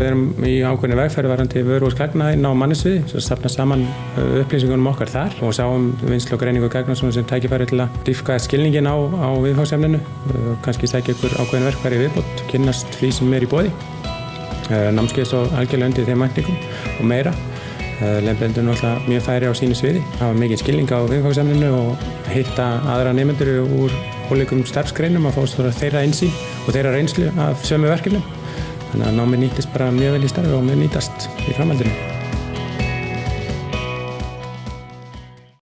Við erum í ákveðinu vegferði varandi vöru og skagnaðinn á mannisviði, svo stafna saman upplýsingunum okkar þar og sáum vinslu og greiningu gagna sem tækifæri til að dýfka skilningin á, á viðfáðsefninu, kannski sækja ykkur ákveðin verkfæri viðbót, kynnast því sem er í bóði, námskeið svo algjörlega undir þeim mækningum og meira. Lembendur náttúrulega mjög færi á sínu sviði, hafa mikið skilning á viðfáðsefninu og hitta aðra nefnendur úr ólíkum starfsgreinum að fá þeirra einsýn og þeirra reynslu af sömu verkefnum. Þannig að námið nýtist bara mjög vel í starfi og mjög nýtast í framhaldinu.